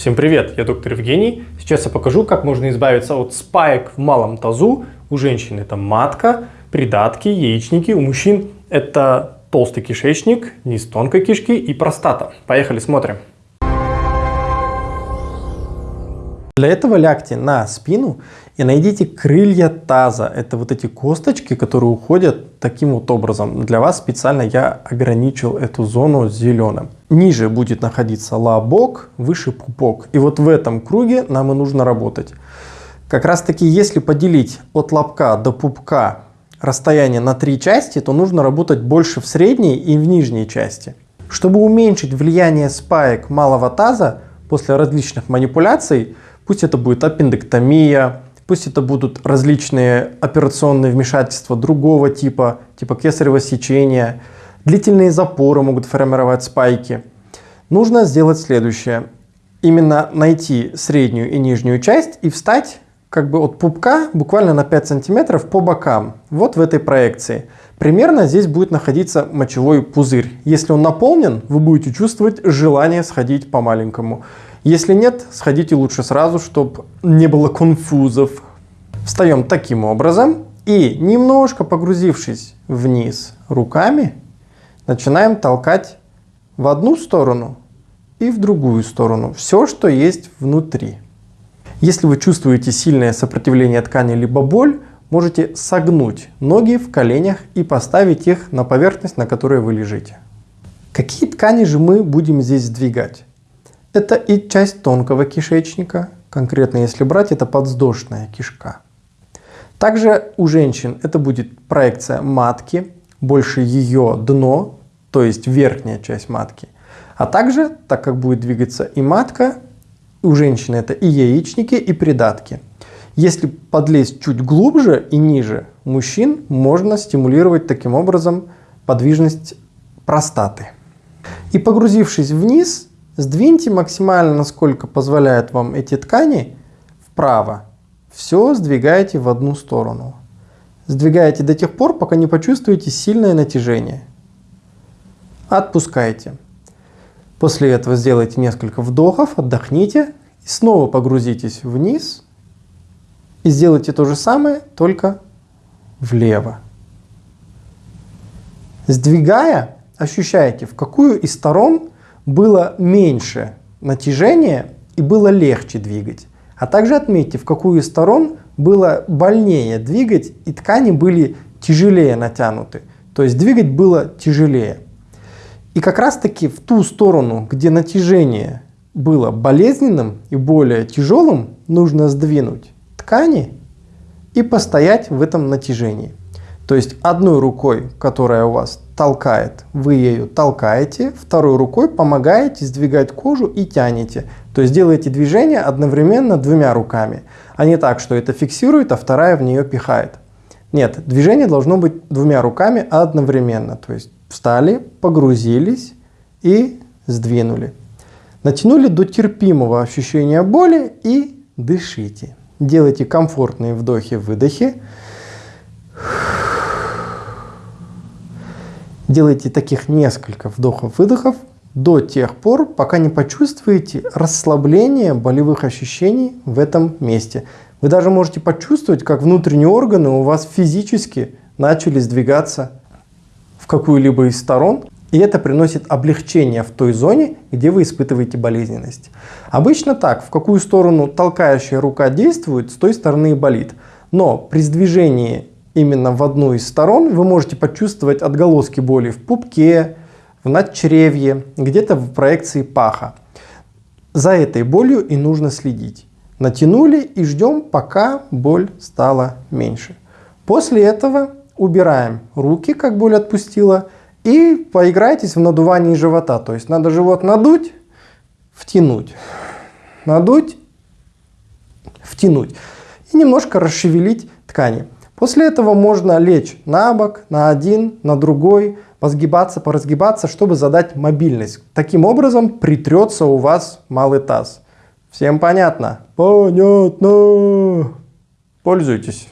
Всем привет, я доктор Евгений. Сейчас я покажу, как можно избавиться от спаек в малом тазу. У женщин это матка, придатки, яичники. У мужчин это толстый кишечник, низ тонкой кишки и простата. Поехали, смотрим. Для этого лягте на спину и найдите крылья таза. Это вот эти косточки, которые уходят таким вот образом. Для вас специально я ограничил эту зону зеленым. Ниже будет находиться лобок, выше пупок. И вот в этом круге нам и нужно работать. Как раз таки, если поделить от лобка до пупка расстояние на три части, то нужно работать больше в средней и в нижней части. Чтобы уменьшить влияние спаек малого таза после различных манипуляций, Пусть это будет аппендэктомия, пусть это будут различные операционные вмешательства другого типа, типа кесарево сечения, длительные запоры могут формировать спайки. Нужно сделать следующее. Именно найти среднюю и нижнюю часть и встать как бы от пупка буквально на 5 сантиметров по бокам. Вот в этой проекции. Примерно здесь будет находиться мочевой пузырь. Если он наполнен, вы будете чувствовать желание сходить по маленькому. Если нет, сходите лучше сразу, чтобы не было конфузов. Встаем таким образом и немножко погрузившись вниз руками, начинаем толкать в одну сторону и в другую сторону. Все, что есть внутри. Если вы чувствуете сильное сопротивление ткани либо боль, можете согнуть ноги в коленях и поставить их на поверхность, на которой вы лежите. Какие ткани же мы будем здесь сдвигать? Это и часть тонкого кишечника, конкретно если брать, это подвздошная кишка. Также у женщин это будет проекция матки, больше ее дно, то есть верхняя часть матки. А также, так как будет двигаться и матка, у женщины это и яичники, и придатки. Если подлезть чуть глубже и ниже мужчин, можно стимулировать таким образом подвижность простаты. И погрузившись вниз, Сдвиньте максимально, насколько позволяют вам эти ткани, вправо. Все сдвигайте в одну сторону. Сдвигайте до тех пор, пока не почувствуете сильное натяжение. Отпускайте. После этого сделайте несколько вдохов, отдохните. И снова погрузитесь вниз. И сделайте то же самое, только влево. Сдвигая, ощущайте, в какую из сторон было меньше натяжения и было легче двигать. А также отметьте, в какую из сторон было больнее двигать и ткани были тяжелее натянуты. То есть двигать было тяжелее. И как раз таки в ту сторону, где натяжение было болезненным и более тяжелым, нужно сдвинуть ткани и постоять в этом натяжении. То есть одной рукой, которая у вас толкает, вы ею толкаете, второй рукой помогаете сдвигать кожу и тянете. То есть делаете движение одновременно двумя руками, а не так, что это фиксирует, а вторая в нее пихает. Нет, движение должно быть двумя руками одновременно. То есть встали, погрузились и сдвинули. Натянули до терпимого ощущения боли и дышите. Делайте комфортные вдохи-выдохи. Делайте таких несколько вдохов-выдохов до тех пор, пока не почувствуете расслабление болевых ощущений в этом месте. Вы даже можете почувствовать, как внутренние органы у вас физически начали сдвигаться в какую-либо из сторон. И это приносит облегчение в той зоне, где вы испытываете болезненность. Обычно так, в какую сторону толкающая рука действует, с той стороны и болит. Но при сдвижении именно в одну из сторон, вы можете почувствовать отголоски боли в пупке, в надчревье, где-то в проекции паха. За этой болью и нужно следить. Натянули и ждем, пока боль стала меньше. После этого убираем руки, как боль отпустила, и поиграйтесь в надувании живота. То есть надо живот надуть, втянуть, надуть, втянуть и немножко расшевелить ткани. После этого можно лечь на бок, на один, на другой, позгибаться, поразгибаться, чтобы задать мобильность. Таким образом притрется у вас малый таз. Всем понятно? Понятно. Пользуйтесь.